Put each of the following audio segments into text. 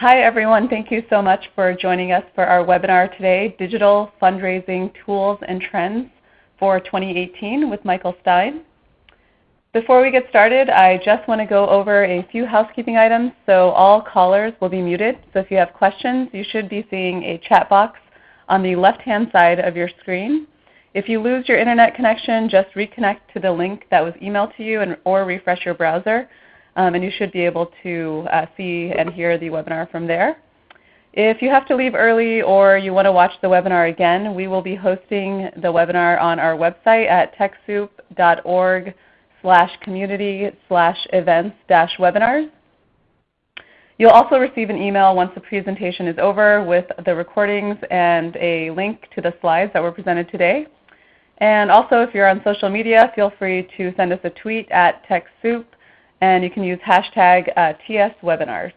Hi, everyone. Thank you so much for joining us for our webinar today, Digital Fundraising Tools and Trends for 2018 with Michael Stein. Before we get started, I just want to go over a few housekeeping items. So all callers will be muted. So if you have questions, you should be seeing a chat box on the left-hand side of your screen. If you lose your internet connection, just reconnect to the link that was emailed to you and, or refresh your browser um, and you should be able to uh, see and hear the webinar from there. If you have to leave early or you want to watch the webinar again, we will be hosting the webinar on our website at TechSoup.org slash community slash events dash webinars. You'll also receive an email once the presentation is over with the recordings and a link to the slides that were presented today. And also if you're on social media, feel free to send us a tweet at TechSoup and you can use hashtag uh, TSWebinars.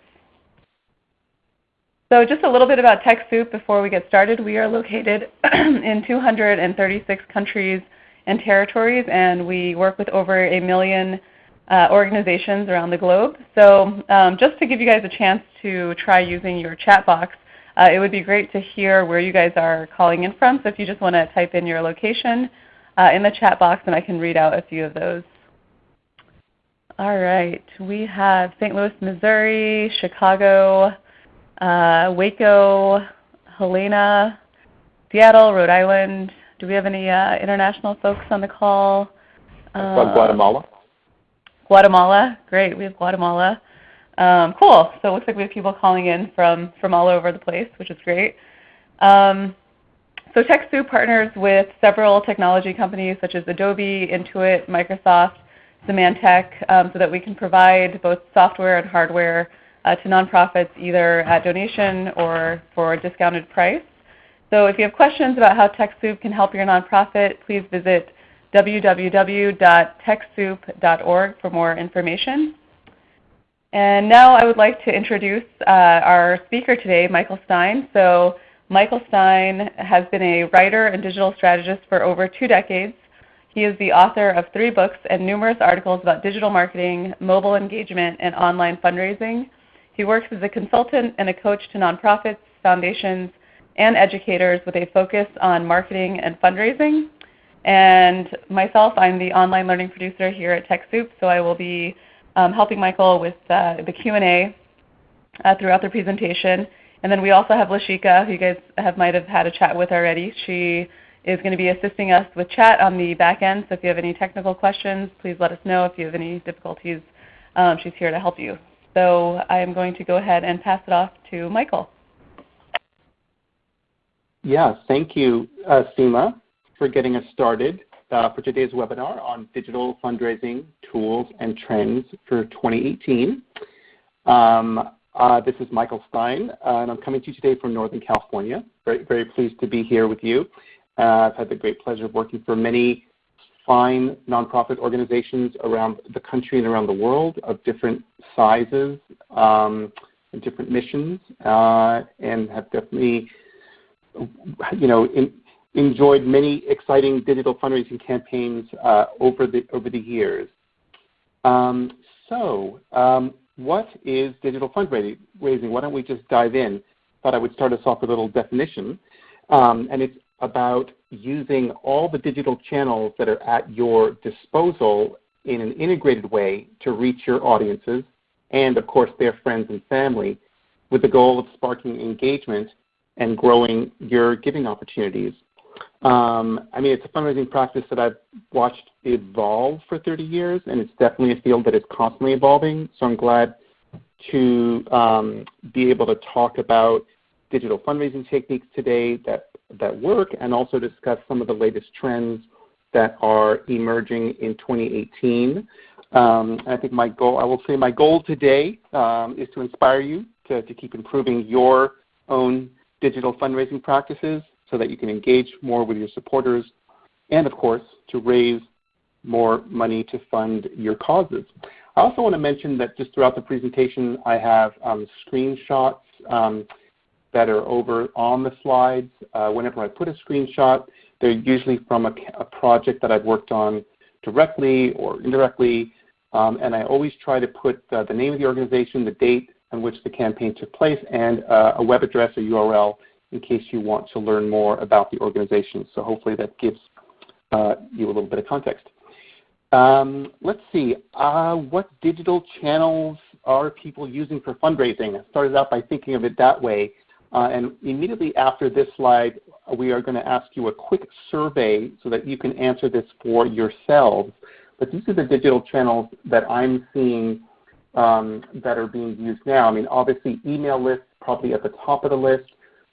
So just a little bit about TechSoup before we get started. We are located in 236 countries and territories, and we work with over a million uh, organizations around the globe. So um, just to give you guys a chance to try using your chat box, uh, it would be great to hear where you guys are calling in from. So if you just want to type in your location uh, in the chat box, and I can read out a few of those. All right. We have St. Louis, Missouri, Chicago, uh, Waco, Helena, Seattle, Rhode Island. Do we have any uh, international folks on the call? Uh, Guatemala. Guatemala. Great. We have Guatemala. Um, cool. So it looks like we have people calling in from, from all over the place, which is great. Um, so TechSoup partners with several technology companies such as Adobe, Intuit, Microsoft, Symantec um, so that we can provide both software and hardware uh, to nonprofits either at donation or for a discounted price. So if you have questions about how TechSoup can help your nonprofit, please visit www.techsoup.org for more information. And now I would like to introduce uh, our speaker today, Michael Stein. So Michael Stein has been a writer and digital strategist for over two decades. He is the author of three books and numerous articles about digital marketing, mobile engagement, and online fundraising. He works as a consultant and a coach to nonprofits, foundations, and educators with a focus on marketing and fundraising. And myself, I'm the online learning producer here at TechSoup, so I will be um, helping Michael with uh, the Q&A uh, throughout the presentation. And then we also have Lashika, who you guys have, might have had a chat with already. She is going to be assisting us with chat on the back end. So if you have any technical questions, please let us know. If you have any difficulties, um, she's here to help you. So I am going to go ahead and pass it off to Michael. Yeah, thank you, uh, Seema, for getting us started uh, for today's webinar on digital fundraising tools and trends for 2018. Um, uh, this is Michael Stein, uh, and I'm coming to you today from Northern California. Very, very pleased to be here with you. Uh, I've had the great pleasure of working for many fine nonprofit organizations around the country and around the world of different sizes um, and different missions, uh, and have definitely, you know, in, enjoyed many exciting digital fundraising campaigns uh, over the over the years. Um, so, um, what is digital fundraising? Why don't we just dive in? Thought I would start us off with a little definition, um, and it's about using all the digital channels that are at your disposal in an integrated way to reach your audiences and, of course, their friends and family with the goal of sparking engagement and growing your giving opportunities. Um, I mean, it's a fundraising practice that I've watched evolve for 30 years, and it's definitely a field that is constantly evolving. So I'm glad to um, be able to talk about digital fundraising techniques today that that work and also discuss some of the latest trends that are emerging in 2018. Um, I think my goal, I will say my goal today um, is to inspire you to, to keep improving your own digital fundraising practices so that you can engage more with your supporters and of course to raise more money to fund your causes. I also want to mention that just throughout the presentation I have um, screenshots um, that are over on the slides. Uh, whenever I put a screenshot, they're usually from a, a project that I've worked on directly or indirectly. Um, and I always try to put uh, the name of the organization, the date, in which the campaign took place and uh, a web address or URL in case you want to learn more about the organization. So hopefully that gives uh, you a little bit of context. Um, let's see, uh, what digital channels are people using for fundraising? I started out by thinking of it that way. Uh, and immediately after this slide, we are going to ask you a quick survey so that you can answer this for yourselves. But these are the digital channels that I'm seeing um, that are being used now. I mean, obviously email lists probably at the top of the list,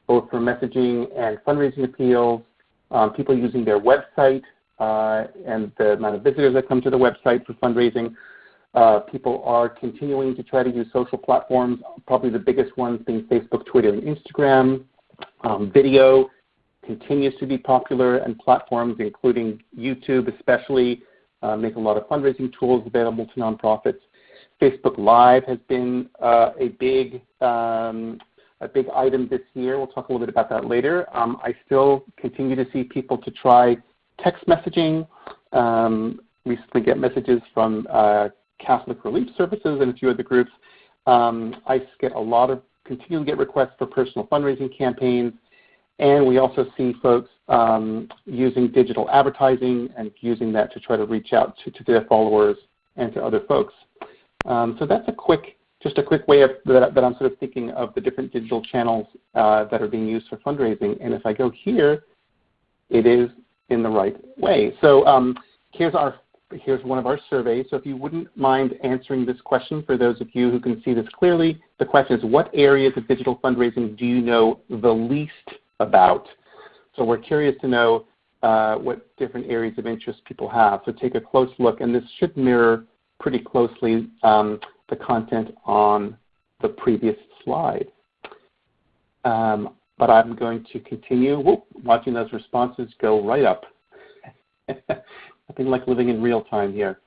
both for messaging and fundraising appeals, um, people using their website uh, and the amount of visitors that come to the website for fundraising. Uh, people are continuing to try to use social platforms, probably the biggest ones being Facebook, Twitter, and Instagram. Um, video continues to be popular, and platforms including YouTube especially uh, make a lot of fundraising tools available to nonprofits. Facebook Live has been uh, a big um, a big item this year. We'll talk a little bit about that later. Um, I still continue to see people to try text messaging. Um, recently get messages from uh, Catholic Relief Services and a few other groups. Um, I get a lot of continue to get requests for personal fundraising campaigns, and we also see folks um, using digital advertising and using that to try to reach out to, to their followers and to other folks. Um, so that's a quick, just a quick way of, that, that, I'm sort of thinking of the different digital channels uh, that are being used for fundraising. And if I go here, it is in the right way. So um, here's our here's one of our surveys. So if you wouldn't mind answering this question for those of you who can see this clearly, the question is what areas of digital fundraising do you know the least about? So we're curious to know uh, what different areas of interest people have. So take a close look, and this should mirror pretty closely um, the content on the previous slide. Um, but I'm going to continue whoop, watching those responses go right up. Nothing like living in real time here.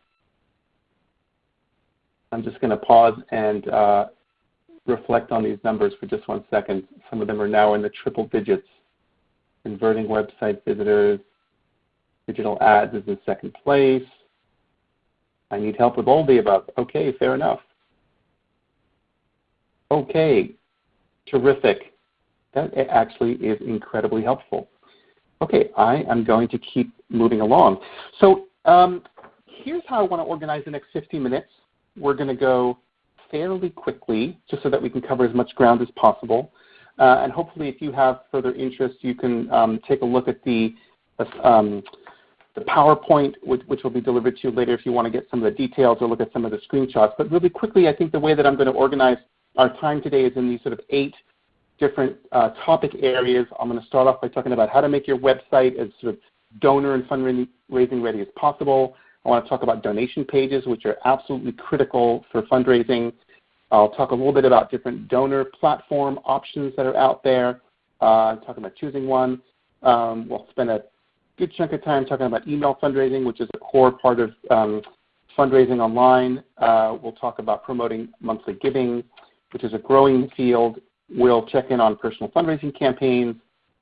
I'm just going to pause and uh, reflect on these numbers for just one second. Some of them are now in the triple digits. Converting website visitors, digital ads is in second place, I need help with all the above. Okay, fair enough. Okay, terrific. That actually is incredibly helpful. Okay, I am going to keep moving along. So um, here's how I want to organize the next 15 minutes. We're going to go fairly quickly just so that we can cover as much ground as possible. Uh, and hopefully if you have further interest, you can um, take a look at the um, the PowerPoint, which, which, will be delivered to you later if you want to get some of the details or look at some of the screenshots. But really quickly, I think the way that I'm going to organize our time today is in these sort of eight different uh, topic areas. I'm going to start off by talking about how to make your website as sort of donor and fundraising ready as possible. I want to talk about donation pages, which are absolutely critical for fundraising. I'll talk a little bit about different donor platform options that are out there, uh, talking about choosing one. Um, we'll spend a good chunk of time talking about email fundraising, which is a core part of um, fundraising online. Uh, we'll talk about promoting monthly giving, which is a growing field. We'll check in on personal fundraising campaigns.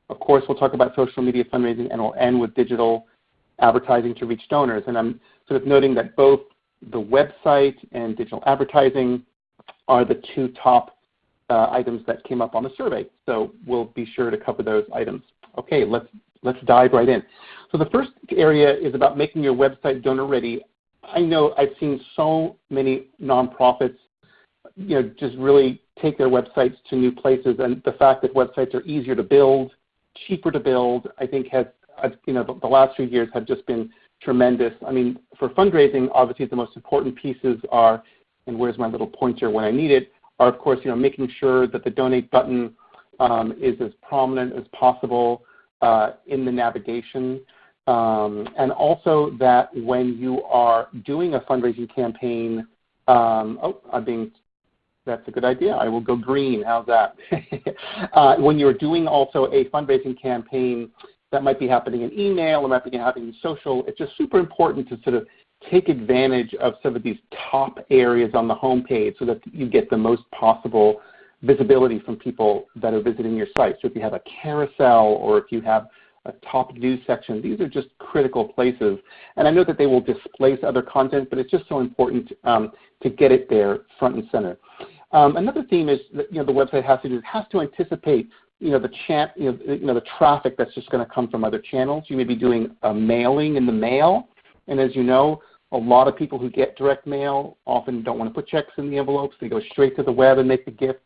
Of course, we'll talk about social media fundraising, and we'll end with digital advertising to reach donors. And I'm sort of noting that both the website and digital advertising are the two top uh, items that came up on the survey. So we'll be sure to cover those items. Okay, let's let's dive right in. So the first area is about making your website donor ready. I know I've seen so many nonprofits, you know, just really take their websites to new places, and the fact that websites are easier to build, cheaper to build, I think has, you know, the, the last few years have just been tremendous. I mean, for fundraising, obviously the most important pieces are, and where's my little pointer when I need it, are of course, you know, making sure that the donate button um, is as prominent as possible uh, in the navigation. Um, and also that when you are doing a fundraising campaign, um, oh, I'm being, that's a good idea. I will go green. How's that? uh, when you're doing also a fundraising campaign that might be happening in email or might be happening in social, it's just super important to sort of take advantage of some of these top areas on the homepage so that you get the most possible visibility from people that are visiting your site. So if you have a carousel or if you have a top news section, these are just critical places. And I know that they will displace other content, but it's just so important um, to get it there front and center. Um, another theme is that you know the website has to do has to anticipate you know the traffic that's just going to come from other channels. You may be doing a mailing in the mail, and as you know, a lot of people who get direct mail often don't want to put checks in the envelopes. They go straight to the web and make the gift.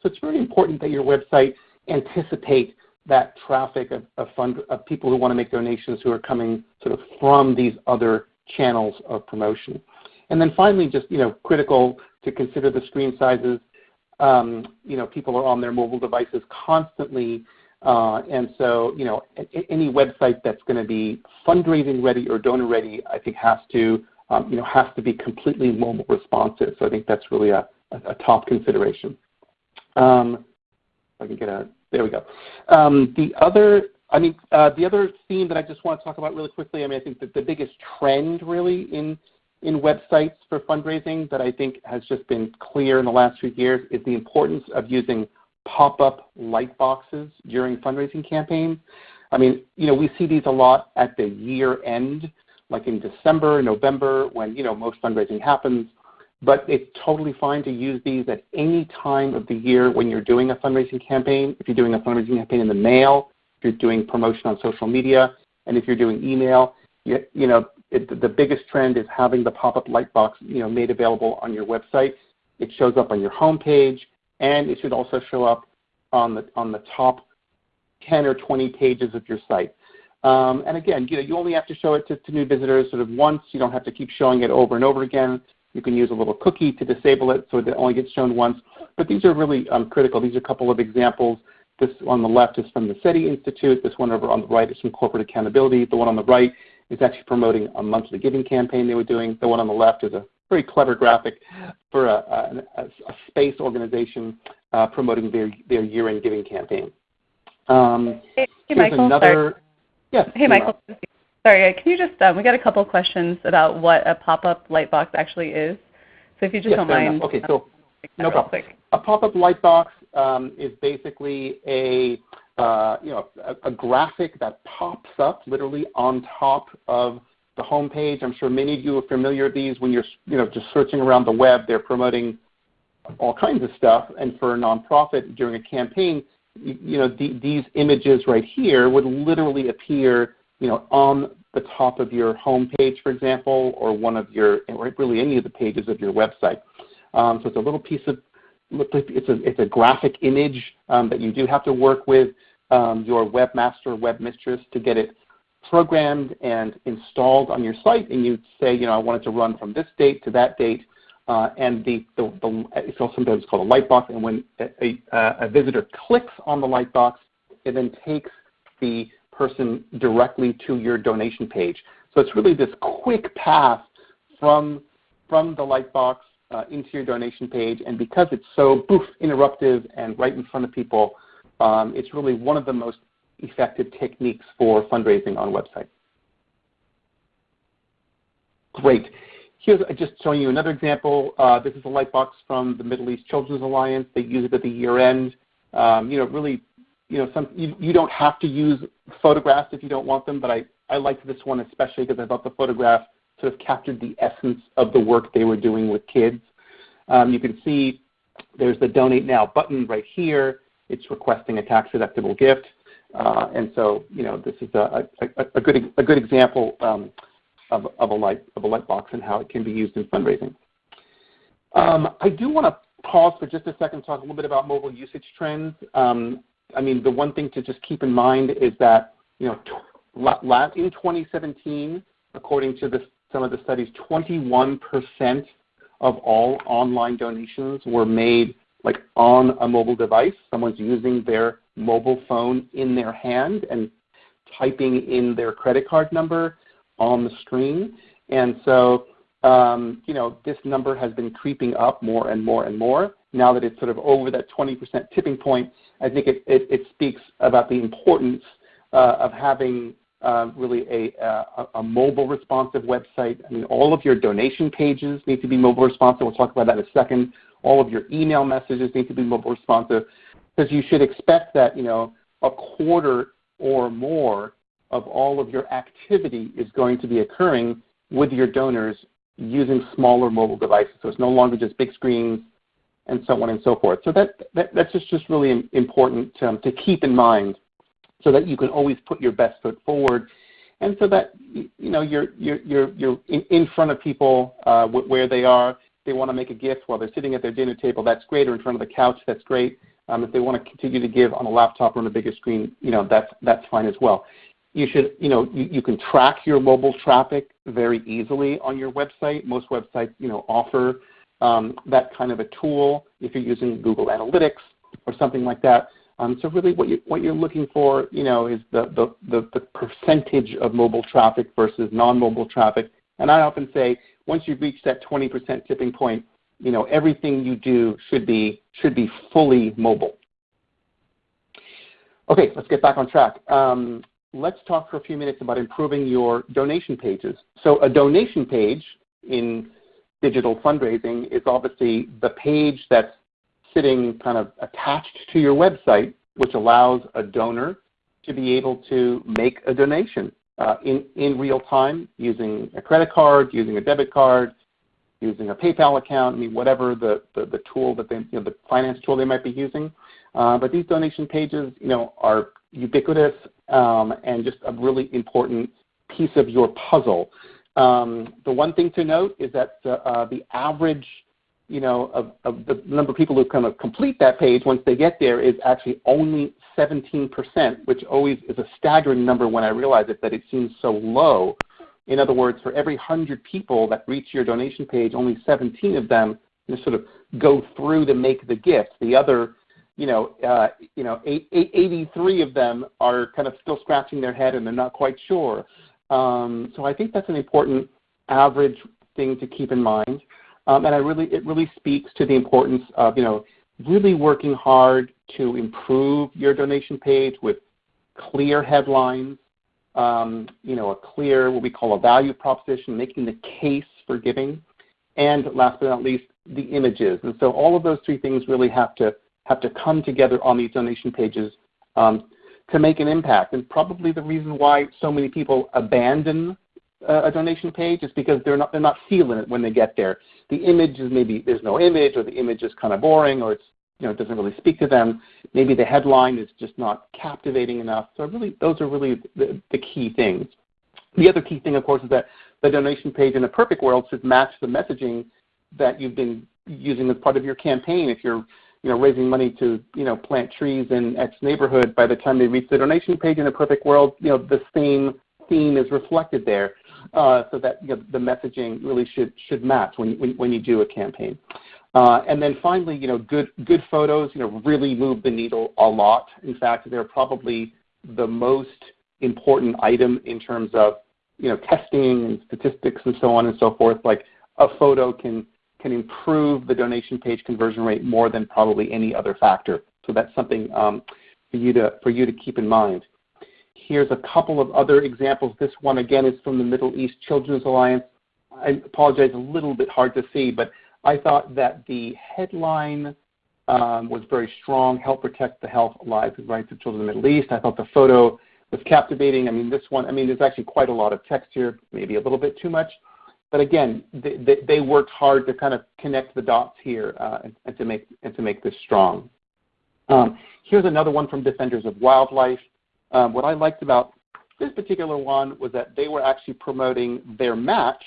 So it's very important that your website anticipate that traffic of, of, fund, of people who want to make donations who are coming sort of from these other channels of promotion. And then finally, just you know, critical to consider the screen sizes. Um, you know, people are on their mobile devices constantly, uh, and so you know, any website that's going to be fundraising ready or donor ready, I think has to um, you know has to be completely mobile responsive. So I think that's really a, top consideration. Um, I can get a there we go. The other I mean, uh, the other theme that I just want to talk about really quickly, I mean, I think that the biggest trend really in in websites for fundraising that I think has just been clear in the last few years is the importance of using pop-up light boxes during fundraising campaigns. I mean, you know, we see these a lot at the year end, like in December, November, when, you know, most fundraising happens. But it's totally fine to use these at any time of the year when you're doing a fundraising campaign. If you're doing a fundraising campaign in the mail, if you're doing promotion on social media, and if you're doing email, you, you know, it, the biggest trend is having the pop-up light box you know, made available on your website. It shows up on your home page, and it should also show up on the, on the top 10 or 20 pages of your site. Um, and again, you, know, you only have to show it to, to new visitors sort of once. You don't have to keep showing it over and over again. You can use a little cookie to disable it so that it only gets shown once. But these are really um, critical. These are a couple of examples. This on the left is from the SETI Institute. This one over on the right is from Corporate Accountability. The one on the right is actually promoting a monthly giving campaign they were doing. The one on the left is a very clever graphic for a, a, a space organization uh, promoting their, their year-end giving campaign. Um, hey, Michael. Another, sorry. Yes. Hey, Michael. Sorry, can you just, um, we got a couple questions about what a pop-up light box actually is. So if you just yes, don't mind. Enough. Okay, so no problem. Quick. A pop-up light box um, is basically a uh, you know, a, a, graphic that pops up literally on top of the home page. I'm sure many of you are familiar with these when you're you know, just searching around the web. They're promoting all kinds of stuff. And for a nonprofit during a campaign, you, you know, the, these images right here would literally appear you know, on the top of your home page, for example, or one of your, or really any of the pages of your website. Um, so it's a little piece of it's a, it's a graphic image um, that you do have to work with um, your webmaster webmistress to get it programmed and installed on your site. And you say, you know, I want it to run from this date to that date. Uh, and the, the, the, it's also sometimes called a light box. And when a, a, a visitor clicks on the light box, it then takes the person directly to your donation page. So it's really this quick path from, from the light box uh, into your donation page. And because it's so boof, interruptive and right in front of people, um, it's really one of the most effective techniques for fundraising on websites. Great. Here's just showing you another example. Uh, this is a light box from the Middle East Children's Alliance. They use it at the year end. Um, you know, really, you know, some, you, you don't have to use photographs if you don't want them, but I, I liked this one especially because I thought the photograph sort of captured the essence of the work they were doing with kids. Um, you can see there's the Donate Now button right here. It's requesting a tax-deductible gift. Uh, and so, you know, this is a, a, a good, a good example um, of, of, a light, of a light box and how it can be used in fundraising. Um, I do want to pause for just a second talk a little bit about mobile usage trends. Um, I mean, the one thing to just keep in mind is that, you know, in 2017, according to some of the studies, 21% of all online donations were made like on a mobile device. Someone's using their mobile phone in their hand and typing in their credit card number on the screen. And so, um, you know, this number has been creeping up more and more and more. Now that it's sort of over that 20% tipping point, I think it, it, it speaks about the importance uh, of having uh, really a, a, a, mobile responsive website. I mean, all of your donation pages need to be mobile responsive. We'll talk about that in a second. All of your email messages need to be mobile responsive because you should expect that, you know, a quarter or more of all of your activity is going to be occurring with your donors using smaller mobile devices. So it's no longer just big screens, and so on and so forth. So that, that that's just, just really important um, to keep in mind so that you can always put your best foot forward and so that you know you're you're you're, you're in, in front of people uh, where they are. They want to make a gift while they're sitting at their dinner table. That's great, or in front of the couch. That's great. Um, if they want to continue to give on a laptop or on a bigger screen, you know that's that's fine as well. You should you know you, you can track your mobile traffic very easily on your website. Most websites you know offer um, that kind of a tool if you're using Google Analytics or something like that. Um, so really what, you, what you're looking for you know, is the, percentage of mobile traffic versus non-mobile traffic. And I often say once you've reached that 20% tipping point, you know, everything you do should be, should be fully mobile. Okay, let's get back on track. Um, let's talk for a few minutes about improving your donation pages. So a donation page in digital fundraising is obviously the page that's sitting kind of attached to your website, which allows a donor to be able to make a donation uh, in, in real time using a credit card, using a debit card, using a PayPal account, I mean, whatever the, the, the tool that they, you know, the finance tool they might be using. Uh, but these donation pages, you know, are ubiquitous um, and just a really important piece of your puzzle. Um, the one thing to note is that uh, the average you know, of, of the number of people who kind of complete that page once they get there is actually only 17%, which always is a staggering number when I realize it that it seems so low. In other words, for every 100 people that reach your donation page, only 17 of them just sort of go through to make the gift. The other, you know, uh, you know, 83 of them are kind of still scratching their head and they're not quite sure. Um, so I think that's an important average thing to keep in mind. Um, and I really, it really speaks to the importance of, you know, really working hard to improve your donation page with clear headlines, um, you know, a clear, what we call a value proposition, making the case for giving, and last but not least, the images. And so all of those three things really have to have to come together on these donation pages um, to make an impact. And probably the reason why so many people abandon a donation page is because they're not they're not feeling it when they get there. The image is maybe there's no image, or the image is kind of boring, or it's you know it doesn't really speak to them. Maybe the headline is just not captivating enough. So really, those are really the, the key things. The other key thing, of course, is that the donation page in a perfect world should match the messaging that you've been using as part of your campaign. If you're you know, raising money to you know, plant trees in X neighborhood, by the time they reach the donation page in a perfect world, you know, the same theme is reflected there so that you know, the messaging really should, should match when, when, when you do a campaign. Uh, and then finally, you know, good, good photos you know, really move the needle a lot. In fact, they're probably the most important item in terms of you know, testing and statistics and so on and so forth. Like a photo can, can improve the donation page conversion rate more than probably any other factor. So that's something um, for, you to, for you to keep in mind. Here's a couple of other examples. This one, again, is from the Middle East Children's Alliance. I apologize, a little bit hard to see, but I thought that the headline um, was very strong, help protect the health, lives, and rights of children in the Middle East. I thought the photo was captivating. I mean, this one, I mean, there's actually quite a lot of text here, maybe a little bit too much. But again, they, they, they worked hard to kind of connect the dots here uh, and, and, to make, and to make this strong. Um, here's another one from Defenders of Wildlife. Um, what I liked about this particular one was that they were actually promoting their match,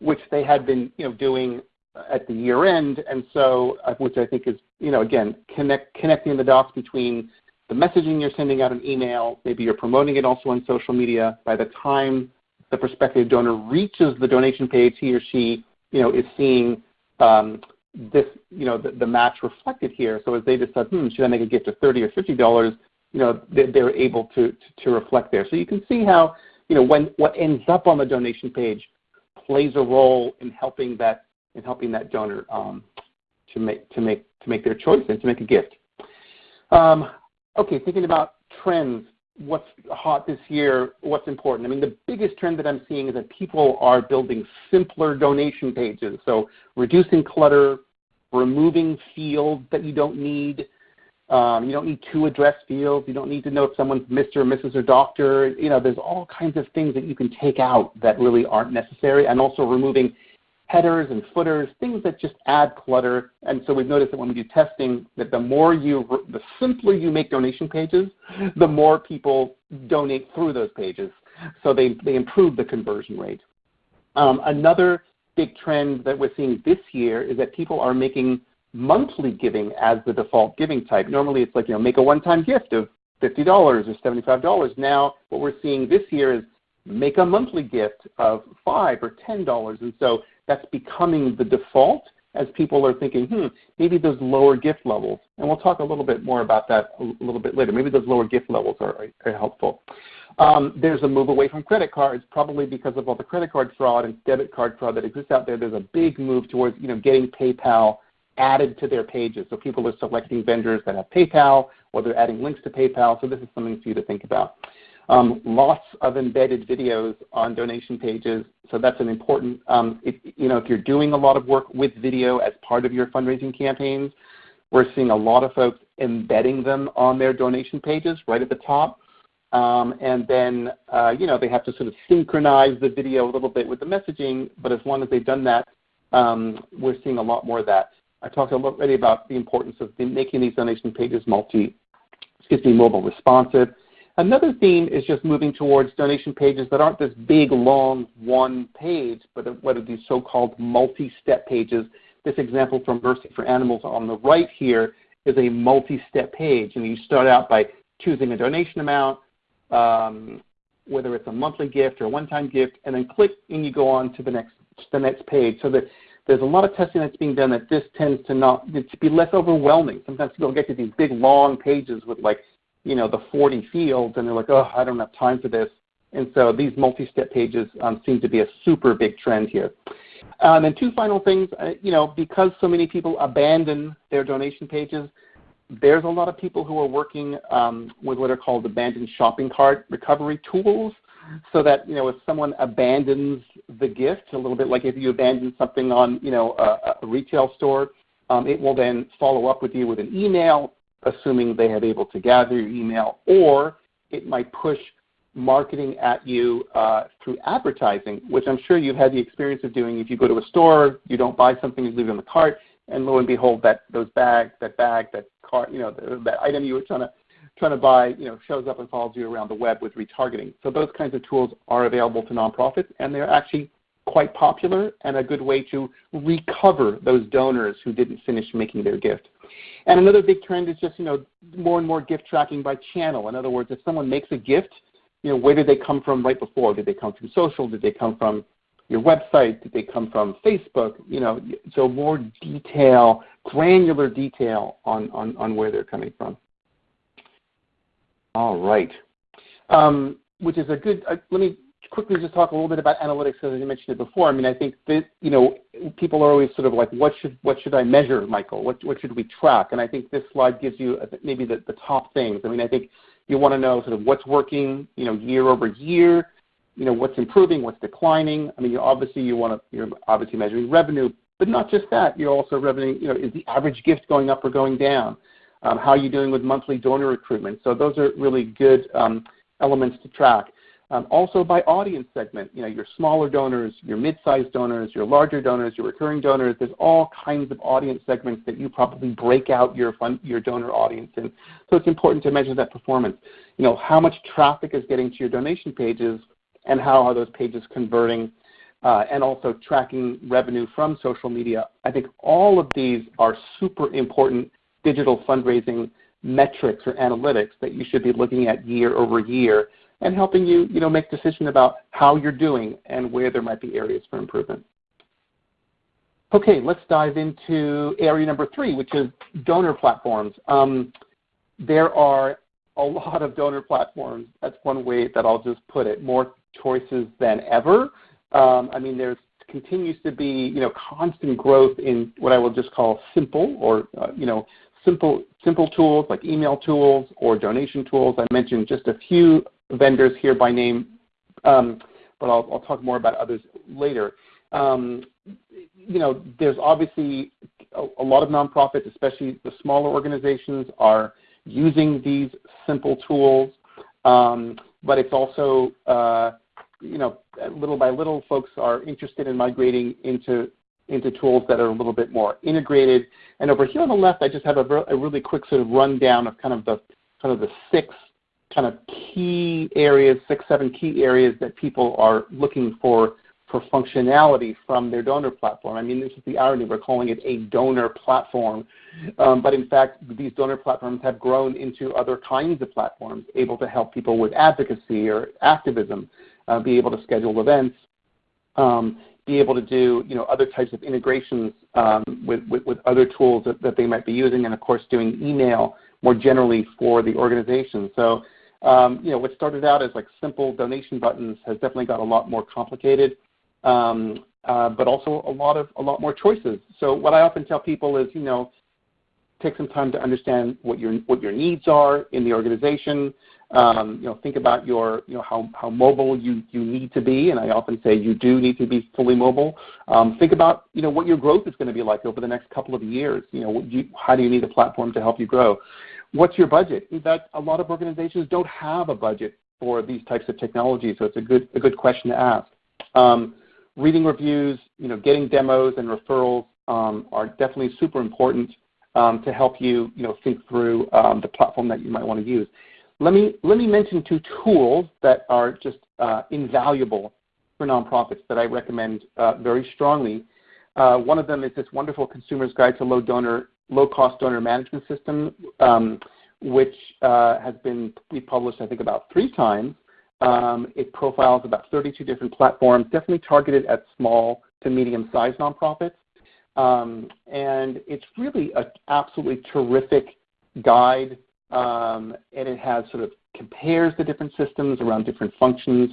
which they had been you know, doing at the year end, and so uh, which I think is you know again connect, connecting the dots between the messaging you're sending out an email, maybe you're promoting it also on social media. By the time the prospective donor reaches the donation page, he or she you know is seeing um, this you know the, the match reflected here. So as they decide, hmm, should I make a gift of thirty or fifty dollars? You know, they're able to, to reflect there. So you can see how, you know, when what ends up on the donation page plays a role in helping that in helping that donor um, to make to make to make their choice and to make a gift. Um, okay, thinking about trends, what's hot this year, what's important. I mean, the biggest trend that I'm seeing is that people are building simpler donation pages. So reducing clutter, removing fields that you don't need, um, you don't need two address fields. You don't need to know if someone's Mr. or Mrs. or Doctor. You know, there's all kinds of things that you can take out that really aren't necessary, and also removing headers and footers, things that just add clutter. And so we've noticed that when we do testing, that the more you, the simpler you make donation pages, the more people donate through those pages. So they, they improve the conversion rate. Um, another big trend that we're seeing this year is that people are making monthly giving as the default giving type. Normally it's like, you know, make a one-time gift of $50 or $75. Now what we're seeing this year is make a monthly gift of 5 or $10. And so that's becoming the default as people are thinking, hmm, maybe those lower gift levels, and we'll talk a little bit more about that a little bit later, maybe those lower gift levels are, are helpful. Um, there's a move away from credit cards, probably because of all the credit card fraud and debit card fraud that exists out there. There's a big move towards you know, getting PayPal added to their pages. So people are selecting vendors that have PayPal or they're adding links to PayPal. So this is something for you to think about. Um, lots of embedded videos on donation pages. So that's an important, um, if, you know, if you're doing a lot of work with video as part of your fundraising campaigns, we're seeing a lot of folks embedding them on their donation pages right at the top. Um, and then, uh, you know, they have to sort of synchronize the video a little bit with the messaging, but as long as they've done that, um, we're seeing a lot more of that. I talked already about the importance of making these donation pages multi, excuse me, mobile responsive. Another theme is just moving towards donation pages that aren't this big, long one page, but what are these so-called multi-step pages. This example from Mercy for Animals on the right here is a multi-step page, and you start out by choosing a donation amount, um, whether it's a monthly gift or a one-time gift, and then click and you go on to the next the next page. So that there's a lot of testing that's being done that this tends to not to be less overwhelming. Sometimes people get to these big long pages with like you know, the 40 fields, and they're like, oh, I don't have time for this. And so these multi-step pages um, seem to be a super big trend here. Um, and two final things, uh, you know, because so many people abandon their donation pages, there's a lot of people who are working um, with what are called abandoned shopping cart recovery tools so that, you know, if someone abandons the gift, a little bit like if you abandon something on, you know, a, a retail store, um, it will then follow up with you with an email assuming they have able to gather your email, or it might push marketing at you uh, through advertising, which I'm sure you've had the experience of doing. If you go to a store, you don't buy something, you leave it in the cart, and lo and behold, that those bags, that bag, that cart, you know, that item you were trying to trying to buy, you know, shows up and follows you around the web with retargeting. So those kinds of tools are available to nonprofits, and they're actually quite popular and a good way to recover those donors who didn't finish making their gift. And another big trend is just, you know, more and more gift tracking by channel. In other words, if someone makes a gift, you know, where did they come from right before? Did they come from social? Did they come from your website? Did they come from Facebook? You know, so more detail, granular detail on, on, on where they're coming from. All right. Um, which is a good, uh, let me quickly just talk a little bit about analytics as I mentioned it before. I mean, I think that, you know, people are always sort of like, what should, what should I measure, Michael? What, what should we track? And I think this slide gives you maybe the, the top things. I mean, I think you want to know sort of what's working, you know, year over year, you know, what's improving, what's declining. I mean, you obviously you want to, you're obviously measuring revenue, but not just that. You're also revenue, you know, is the average gift going up or going down? Um, how are you doing with monthly donor recruitment? So those are really good um, elements to track. Um, also by audience segment, you know, your smaller donors, your mid-sized donors, your larger donors, your recurring donors, there's all kinds of audience segments that you probably break out your, donor audience in. So it's important to measure that performance. You know, how much traffic is getting to your donation pages and how are those pages converting uh, and also tracking revenue from social media. I think all of these are super important digital fundraising metrics or analytics that you should be looking at year over year and helping you, you know, make decisions about how you're doing and where there might be areas for improvement. Okay, let's dive into area number three, which is donor platforms. Um, there are a lot of donor platforms. That's one way that I'll just put it. More choices than ever. Um, I mean, there continues to be, you know, constant growth in what I will just call simple or, uh, you know, simple simple tools like email tools or donation tools. I mentioned just a few vendors here by name, um, but I'll, I'll, talk more about others later. Um, you know, there's obviously a, a, lot of nonprofits, especially the smaller organizations, are using these simple tools, um, but it's also, uh, you know, little by little, folks are interested in migrating into into tools that are a little bit more integrated. And over here on the left, I just have a, a really quick sort of rundown of kind of the kind of the six kind of key areas, six, seven key areas that people are looking for for functionality from their donor platform. I mean, this is the irony. We're calling it a donor platform. Um, but in fact, these donor platforms have grown into other kinds of platforms, able to help people with advocacy or activism, uh, be able to schedule events, um, be able to do you know, other types of integrations um, with, with, with, other tools that, that, they might be using, and of course doing email more generally for the organization. So um, you know, what started out as like simple donation buttons has definitely got a lot more complicated um, uh, but also a lot of a lot more choices. So what I often tell people is, you know, take some time to understand what your what your needs are in the organization. Um, you know, think about your you know how how mobile you you need to be, and I often say you do need to be fully mobile. Um, think about you know what your growth is going to be like over the next couple of years. You know, you, how do you need a platform to help you grow? What's your budget? A lot of organizations don't have a budget for these types of technologies, so it's a good a good question to ask. Um, reading reviews, you know, getting demos and referrals are definitely super important to help you, you know, think through the platform that you might want to use. Let me, let me mention two tools that are just uh, invaluable for nonprofits that I recommend uh, very strongly. Uh, one of them is this wonderful Consumer's Guide to Low Donor, Low Cost Donor Management System, um, which uh, has been republished I think about three times. Um, it profiles about 32 different platforms, definitely targeted at small to medium-sized nonprofits. Um, and it's really an absolutely terrific guide, um, and it has sort of compares the different systems around different functions.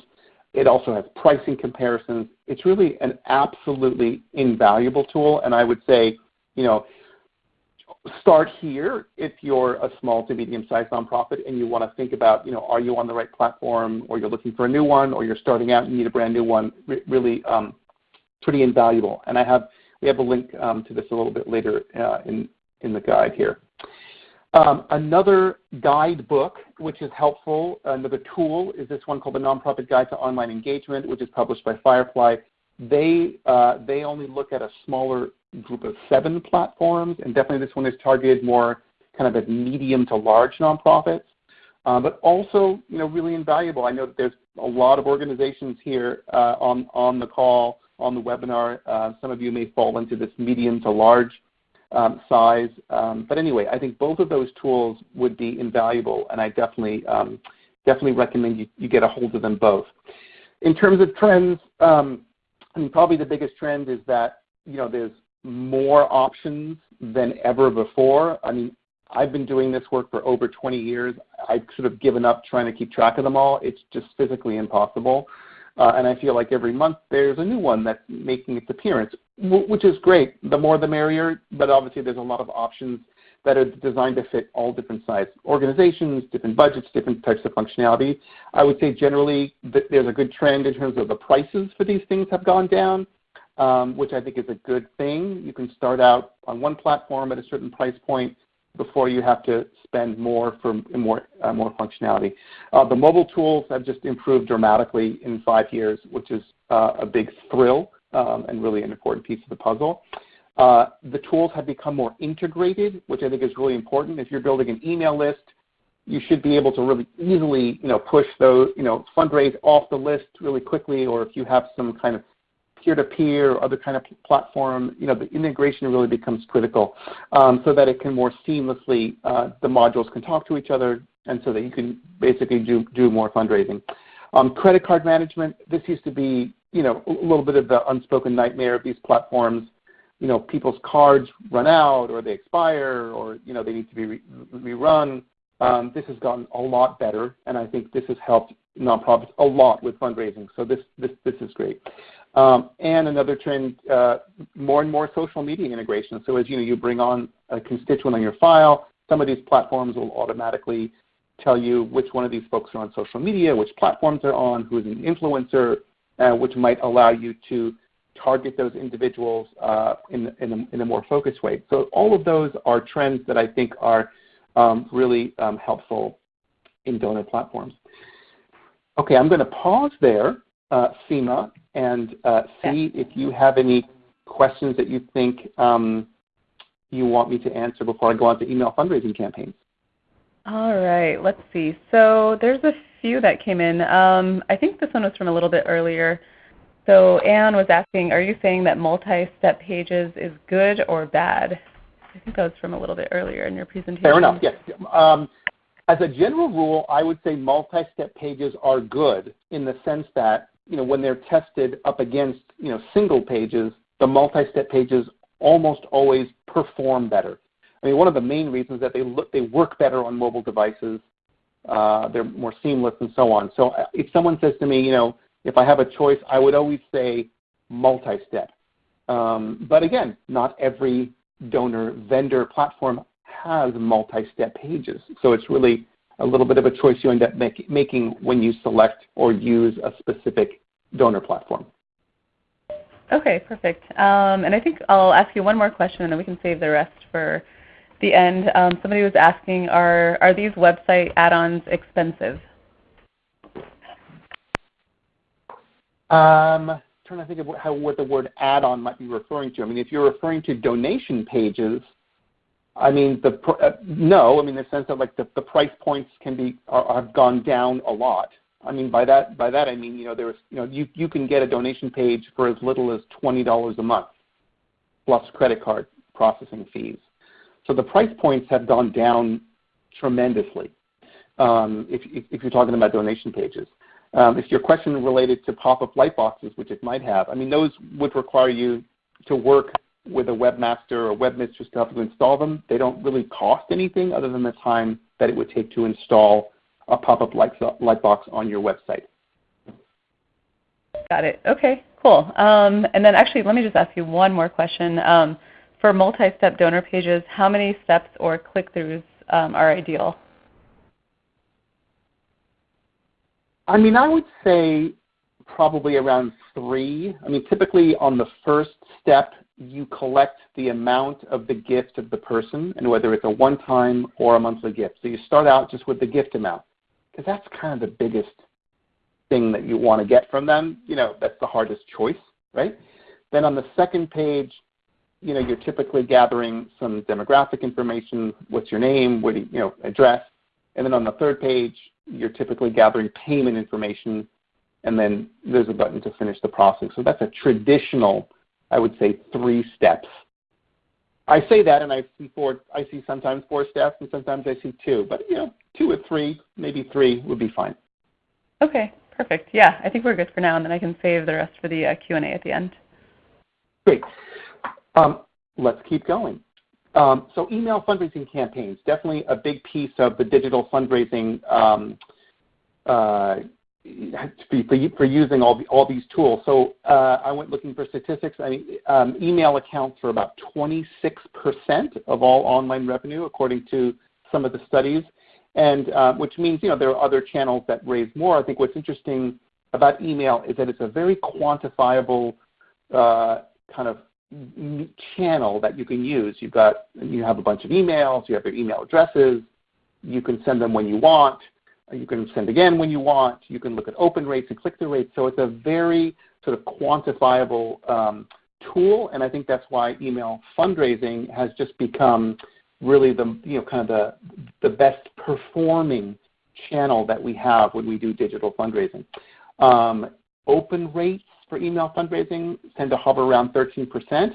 It also has pricing comparisons. It's really an absolutely invaluable tool, and I would say, you know, start here if you're a small to medium-sized nonprofit and you want to think about, you know, are you on the right platform or you're looking for a new one or you're starting out and need a brand new one, really um, pretty invaluable. And I have, we have a link um, to this a little bit later uh, in, in the guide here. Um, another guidebook which is helpful, another tool is this one called the Nonprofit Guide to Online Engagement, which is published by Firefly. They, uh, they only look at a smaller group of seven platforms, and definitely this one is targeted more kind of at medium to large nonprofits, uh, but also you know really invaluable. I know that there's a lot of organizations here uh, on on the call on the webinar. Uh, some of you may fall into this medium to large um, size, um, but anyway, I think both of those tools would be invaluable, and I definitely um, definitely recommend you, you get a hold of them both. In terms of trends, um, I mean, probably the biggest trend is that you know there's more options than ever before. I mean, I've been doing this work for over 20 years. I've sort of given up trying to keep track of them all. It's just physically impossible. Uh, and I feel like every month there's a new one that's making its appearance, which is great. The more the merrier, but obviously there's a lot of options that are designed to fit all different size organizations, different budgets, different types of functionality. I would say generally that there's a good trend in terms of the prices for these things have gone down um, which I think is a good thing. You can start out on one platform at a certain price point before you have to spend more for more, uh, more functionality. Uh, the mobile tools have just improved dramatically in five years, which is uh, a big thrill um, and really an important piece of the puzzle. Uh, the tools have become more integrated, which I think is really important. If you're building an email list, you should be able to really easily, you know, push those, you know, fundraise off the list really quickly, or if you have some kind of peer-to-peer or other kind of platform, you know, the integration really becomes critical um, so that it can more seamlessly, uh, the modules can talk to each other and so that you can basically do, do more fundraising. Um, credit card management, this used to be, you know, a little bit of the unspoken nightmare of these platforms. You know, people's cards run out or they expire or, you know, they need to be re rerun. Um, this has gotten a lot better, and I think this has helped nonprofits a lot with fundraising. So this this this is great. Um, and another trend, uh, more and more social media integration. So as you know, you bring on a constituent on your file, some of these platforms will automatically tell you which one of these folks are on social media, which platforms they're on, who's an influencer, uh, which might allow you to target those individuals uh, in, in, a, in, a, more focused way. So all of those are trends that I think are um, really um, helpful in donor platforms. Okay, I'm going to pause there, uh, Seema, and uh, see if you have any questions that you think um, you want me to answer before I go on to email fundraising campaigns. All right, let's see. So there's a few that came in. Um, I think this one was from a little bit earlier. So Anne was asking, are you saying that multi-step pages is good or bad? I think that was from a little bit earlier in your presentation. Fair enough, yes. Um, as a general rule, I would say multi-step pages are good in the sense that you know, when they're tested up against you know, single pages, the multi-step pages almost always perform better. I mean, one of the main reasons that they look, they work better on mobile devices, uh, they're more seamless and so on. So uh, if someone says to me, you know, if I have a choice, I would always say multi-step. Um, but again, not every donor vendor platform has multi-step pages. So it's really a little bit of a choice you end up make, making when you select or use a specific donor platform. Okay, perfect. Um, and I think I'll ask you one more question and then we can save the rest for the end. Um, somebody was asking, are, are these website add-ons expensive? Um, trying to think of how, what the word add-on might be referring to. I mean, if you're referring to donation pages, I mean, the uh, no. I mean, in the sense that like the, the price points can be have gone down a lot. I mean, by that by that I mean you know there's you know you you can get a donation page for as little as twenty dollars a month, plus credit card processing fees. So the price points have gone down tremendously. Um, if you're talking about donation pages. Um, if your question related to pop-up light boxes, which it might have, I mean those would require you to work with a webmaster or webmistress to help you install them. They don't really cost anything other than the time that it would take to install a pop-up light, light box on your website. Got it. Okay, cool. Um, and then actually, let me just ask you one more question. Um, for multi-step donor pages, how many steps or click-throughs um, are ideal? I mean, I would say probably around three. I mean, typically on the first step, you collect the amount of the gift of the person and whether it's a one-time or a monthly gift. So you start out just with the gift amount because that's kind of the biggest thing that you want to get from them. You know, that's the hardest choice, right? Then on the second page, you know, you're typically gathering some demographic information, what's your name, what you, you know, address. And then on the third page, you're typically gathering payment information, and then there's a button to finish the process. So that's a traditional I would say three steps. I say that and I see four, I see sometimes four steps and sometimes I see two, but you know, two or three, maybe three would be fine. Okay, perfect. Yeah, I think we're good for now and then I can save the rest for the uh, Q&A at the end. Great. Um, let's keep going. Um, so email fundraising campaigns, definitely a big piece of the digital fundraising um, uh, for using all, the, all these tools. So uh, I went looking for statistics. I mean, um, email accounts for about 26% of all online revenue, according to some of the studies, and uh, which means you know there are other channels that raise more. I think what's interesting about email is that it's a very quantifiable uh, kind of channel that you can use. You've got you have a bunch of emails, you have your email addresses, you can send them when you want. You can send again when you want. You can look at open rates and click-through rates. So it's a very sort of quantifiable um, tool, and I think that's why email fundraising has just become really the you know kind of the the best performing channel that we have when we do digital fundraising. Um, open rates for email fundraising tend to hover around 13 percent.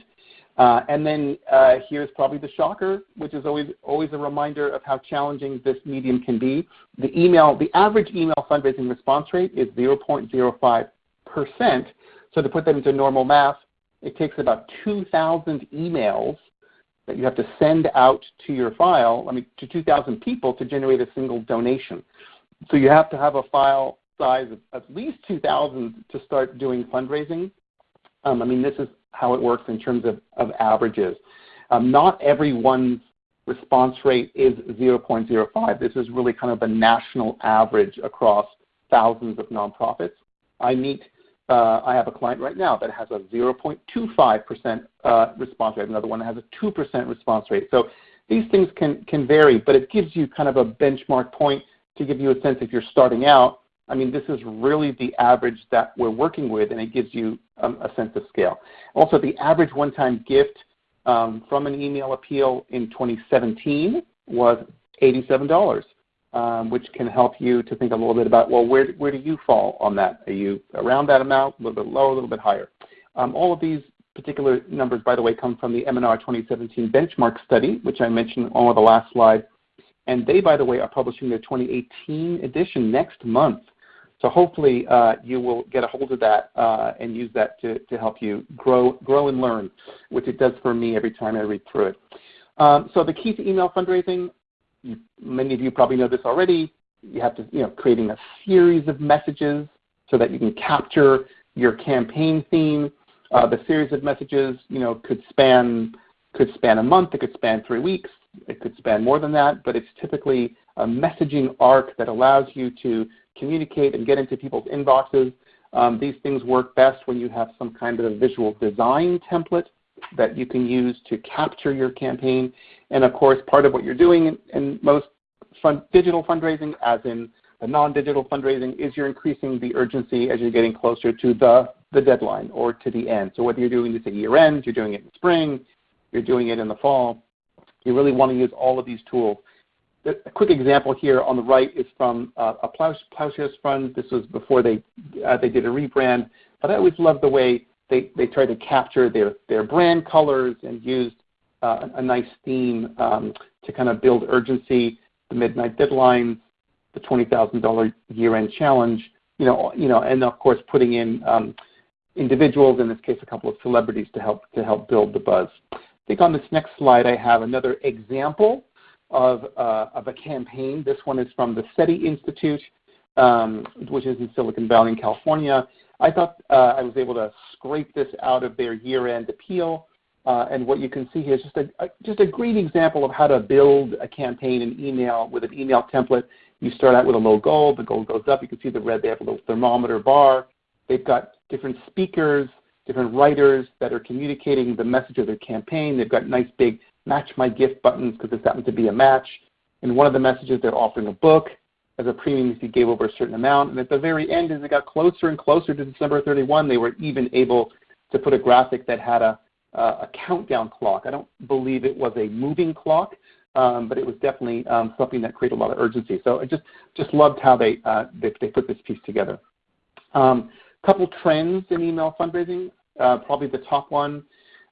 Uh, and then uh, here's probably the shocker, which is always, always a reminder of how challenging this medium can be. The, email, the average email fundraising response rate is 0.05%. So to put that into normal math, it takes about 2,000 emails that you have to send out to your file, I mean to 2,000 people to generate a single donation. So you have to have a file size of at least 2,000 to start doing fundraising. Um, I mean, this is how it works in terms of, of averages. Um, not everyone's response rate is 0.05. This is really kind of a national average across thousands of nonprofits. I meet, uh, I have a client right now that has a 0.25% uh, response rate, another one that has a 2% response rate. So these things can, can vary, but it gives you kind of a benchmark point to give you a sense if you're starting out, I mean, this is really the average that we're working with, and it gives you um, a sense of scale. Also, the average one-time gift um, from an email appeal in 2017 was $87, um, which can help you to think a little bit about, well, where, where do you fall on that? Are you around that amount, a little bit lower, a little bit higher? Um, all of these particular numbers, by the way, come from the M&R 2017 benchmark study, which I mentioned on the last slide. And they, by the way, are publishing their 2018 edition next month. So hopefully uh, you will get a hold of that uh, and use that to, to help you grow, grow and learn, which it does for me every time I read through it. Um, so the key to email fundraising, you, many of you probably know this already, you have to, you know, creating a series of messages so that you can capture your campaign theme. Uh, the series of messages, you know, could span could span a month, it could span three weeks, it could span more than that, but it's typically a messaging arc that allows you to communicate and get into people's inboxes. Um, these things work best when you have some kind of a visual design template that you can use to capture your campaign. And of course, part of what you're doing in, in most fund, digital fundraising, as in the non-digital fundraising, is you're increasing the urgency as you're getting closer to the, the deadline or to the end. So whether you're doing this at year end, you're doing it in spring, you're doing it in the fall, you really want to use all of these tools a quick example here on the right is from uh, a Ploughshares fund. This was before they uh, they did a rebrand, but I always love the way they, they tried to capture their, their brand colors and used uh, a nice theme um, to kind of build urgency, the midnight deadlines, the $20,000 year-end challenge, you know, you know, and of course putting in um, individuals, in this case a couple of celebrities to help, to help build the buzz. I think on this next slide I have another example of, uh, of a campaign. This one is from the SETI Institute, um, which is in Silicon Valley in California. I thought uh, I was able to scrape this out of their year-end appeal. Uh, and what you can see here is just a, a, just a great example of how to build a campaign in email with an email template. You start out with a low goal. The goal goes up. You can see the red. They have a little thermometer bar. They've got different speakers, different writers that are communicating the message of their campaign. They've got nice big match my gift buttons because this happens to be a match. In one of the messages, they're offering a book as a premium if you gave over a certain amount. And at the very end, as it got closer and closer to December 31, they were even able to put a graphic that had a, uh, a countdown clock. I don't believe it was a moving clock, um, but it was definitely um, something that created a lot of urgency. So I just, just loved how they, uh, they, they, put this piece together. A um, couple trends in email fundraising. Uh, probably the top one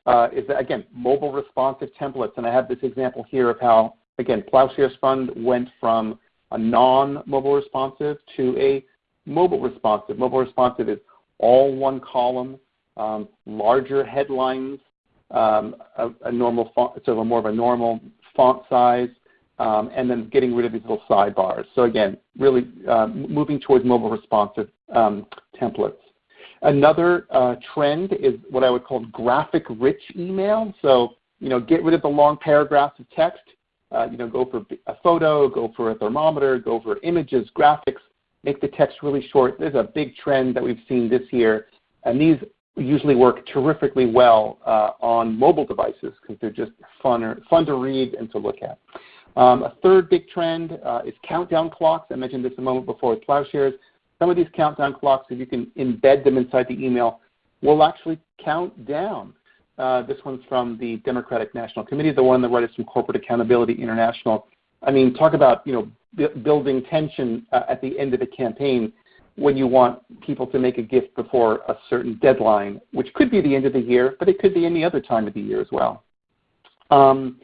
is, that, again, mobile responsive templates. And I have this example here of how, again, Ploughshares Fund went from a non-mobile responsive to a mobile responsive. Mobile responsive is all one column, um, larger headlines, um, a, a, normal font, sort of more of a normal font size, um, and then getting rid of these little sidebars. So again, really uh, moving towards mobile responsive um, templates. Another uh, trend is what I would call graphic-rich email. So you know, get rid of the long paragraphs of text uh, you know, go for a photo, go for a thermometer, go for images, graphics, make the text really short. There's a big trend that we've seen this year, and these usually work terrifically well uh, on mobile devices because they're just fun, fun to read and to look at. Um, a third big trend uh, is countdown clocks. I mentioned this a moment before with Ploughshares. Some of these countdown clocks, if you can embed them inside the email, will actually count down. Uh, this one's from the Democratic National Committee, the one that wrote us from Corporate Accountability International. I mean, talk about you know building tension uh, at the end of the campaign when you want people to make a gift before a certain deadline, which could be the end of the year, but it could be any other time of the year as well. Um,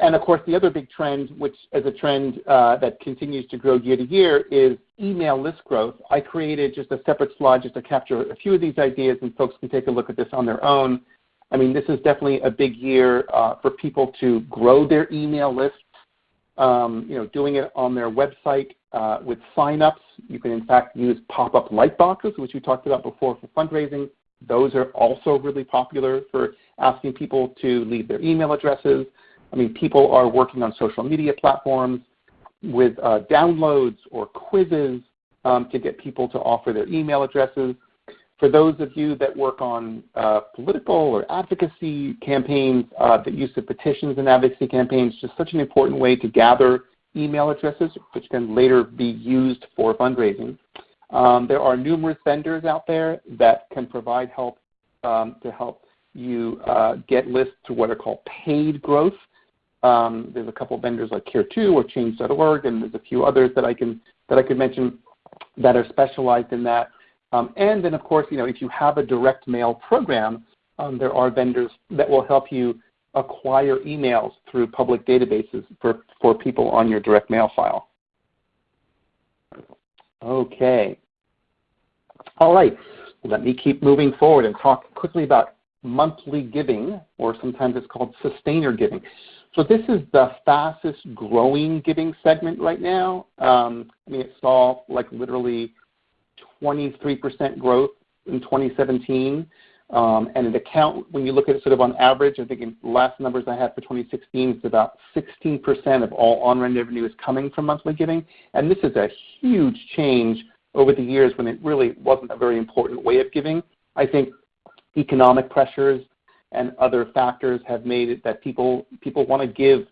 of course, the other big trend, which is a trend uh, that continues to grow year to year, is email list growth. I created just a separate slide just to capture a few of these ideas, and folks can take a look at this on their own. I mean, this is definitely a big year uh, for people to grow their email lists. Um, you know, doing it on their website uh, with signups. You can in fact use pop-up light boxes, which we talked about before for fundraising. Those are also really popular for asking people to leave their email addresses. I mean, people are working on social media platforms with uh, downloads or quizzes um, to get people to offer their email addresses. For those of you that work on uh, political or advocacy campaigns, uh, the use of petitions and advocacy campaigns is just such an important way to gather email addresses, which can later be used for fundraising. Um, there are numerous vendors out there that can provide help um, to help you uh, get lists to what are called paid growth. Um, there's a couple vendors like Care2 or Change.org, and there's a few others that I can that I could mention that are specialized in that. Um, and then, of course, you know, if you have a direct mail program, um, there are vendors that will help you acquire emails through public databases for, for people on your direct mail file. Okay. All right. Let me keep moving forward and talk quickly about monthly giving, or sometimes it's called sustainer giving. So this is the fastest growing giving segment right now. Um, I mean, it saw like literally 23% growth in 2017. Um, and an account, when you look at it sort of on average, I think in last numbers I had for 2016, it's about 16% of all on-run revenue is coming from monthly giving. And this is a huge change over the years when it really wasn't a very important way of giving. I think economic pressures and other factors have made it that people people want to give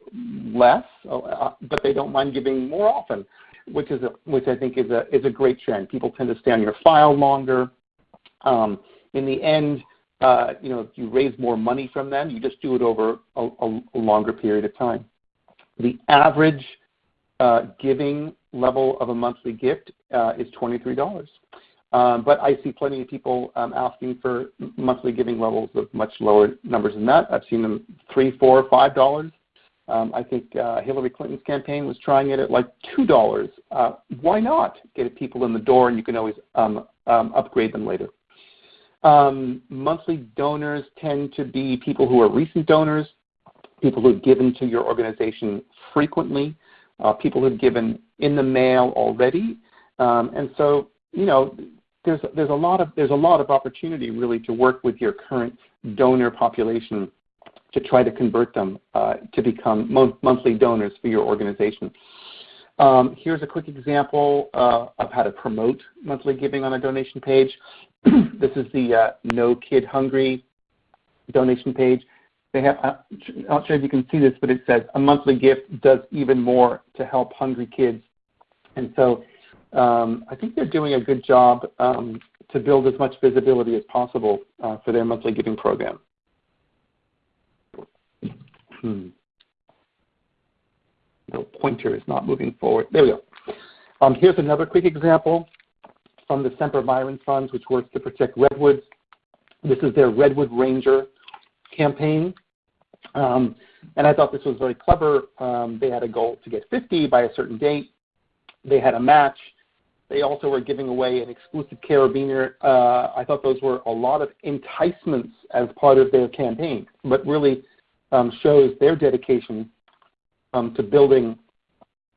less, uh, but they don't mind giving more often, which is a, which I think is a is a great trend. People tend to stay on your file longer. Um, in the end, uh, you know, if you raise more money from them, you just do it over a, a, longer period of time. The average uh, giving level of a monthly gift uh, is $23. Um, but I see plenty of people um, asking for monthly giving levels of much lower numbers than that. I've seen them three, four, five dollars. Um, I think uh, Hillary Clinton's campaign was trying it at like two dollars. Uh, why not get people in the door, and you can always upgrade them later. Monthly donors tend to be people who are recent donors, people who've given to your organization frequently, uh, people who've given in the mail already, and so you know there's there's a lot of there's a lot of opportunity really to work with your current donor population to try to convert them uh, to become mo- monthly donors for your organization. Um, here's a quick example uh, of how to promote monthly giving on a donation page. this is the uh, No Kid Hungry donation page. They have, uh, I'm not sure if you can see this, but it says a monthly gift does even more to help hungry kids. And so I think they're doing a good job um, to build as much visibility as possible uh, for their monthly giving program. Hmm. No pointer is not moving forward. There we go. Um, here's another quick example from the Sempervirens Funds, which works to protect redwoods. This is their Redwood Ranger campaign. Um, and I thought this was very clever. Um, they had a goal to get 50 by a certain date. They had a match. They also were giving away an exclusive carabiner. Uh, I thought those were a lot of enticements as part of their campaign, but really um, shows their dedication um, to building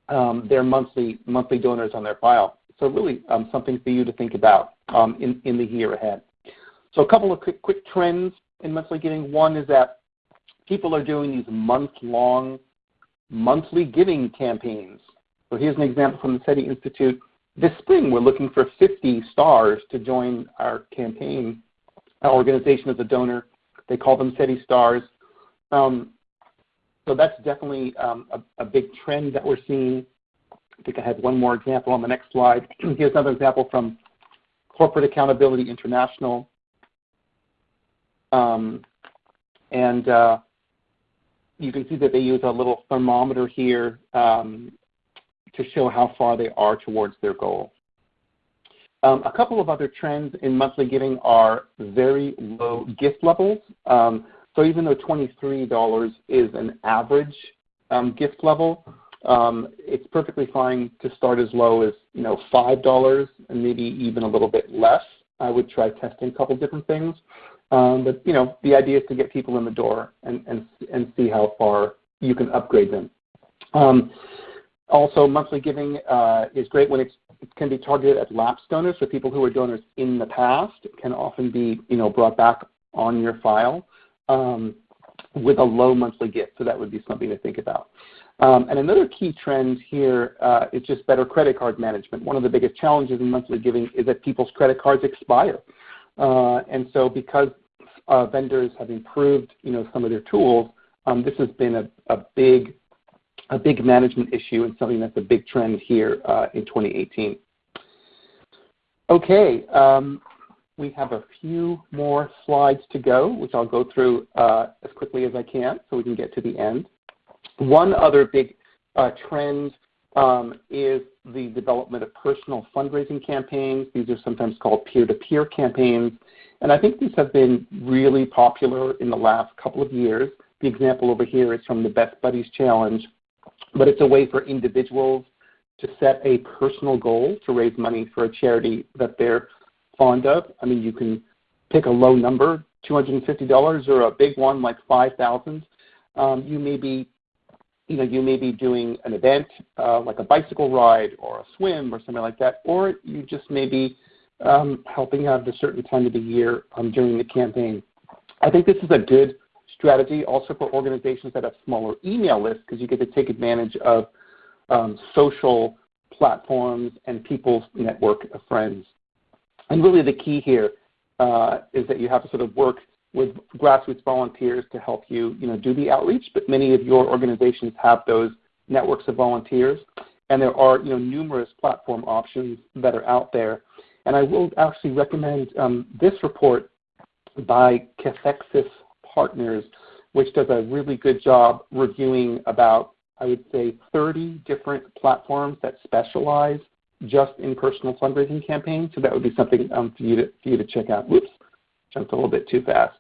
um, their monthly monthly donors on their file. So really um, something for you to think about um, in, in the year ahead. So a couple of quick, quick trends in monthly giving. One is that people are doing these month-long monthly giving campaigns. So here's an example from the SETI Institute this spring, we're looking for 50 stars to join our campaign, our organization as a donor. They call them SETI stars. Um, so that's definitely um, a, a, big trend that we're seeing. I think I have one more example on the next slide. Here's another example from Corporate Accountability International. Um, and uh, you can see that they use a little thermometer here um, to show how far they are towards their goal. Um, a couple of other trends in monthly giving are very low gift levels. Um, so even though $23 is an average um, gift level, um, it's perfectly fine to start as low as you know $5 and maybe even a little bit less. I would try testing a couple different things. Um, but you know, the idea is to get people in the door and, and, and see how far you can upgrade them. Also, monthly giving uh, is great when it can be targeted at lapsed donors, so people who were donors in the past can often be you know, brought back on your file um, with a low monthly gift, so that would be something to think about. Um, and another key trend here uh, is just better credit card management. One of the biggest challenges in monthly giving is that people's credit cards expire. Uh, and so because uh, vendors have improved you know, some of their tools, um, this has been a, a big a big management issue and something that's a big trend here uh, in 2018. Okay, um, we have a few more slides to go, which I'll go through uh, as quickly as I can so we can get to the end. One other big uh, trend um, is the development of personal fundraising campaigns. These are sometimes called peer-to-peer -peer campaigns. And I think these have been really popular in the last couple of years. The example over here is from the Best Buddies Challenge, but it's a way for individuals to set a personal goal to raise money for a charity that they're fond of. I mean, you can pick a low number, $250, or a big one like 5000 um, You may be you know, you may be doing an event uh, like a bicycle ride or a swim or something like that, or you just may be um, helping out at a certain time of the year um, during the campaign. I think this is a good strategy also for organizations that have smaller email lists because you get to take advantage of um, social platforms and people's network of friends. And really the key here uh, is that you have to sort of work with grassroots volunteers to help you, you know, do the outreach, but many of your organizations have those networks of volunteers. And there are you know, numerous platform options that are out there. And I will actually recommend um, this report by Cathexis Partners, which does a really good job reviewing about, I would say, 30 different platforms that specialize just in personal fundraising campaigns. So that would be something um, for, you to, for you to check out. Whoops, jumped a little bit too fast.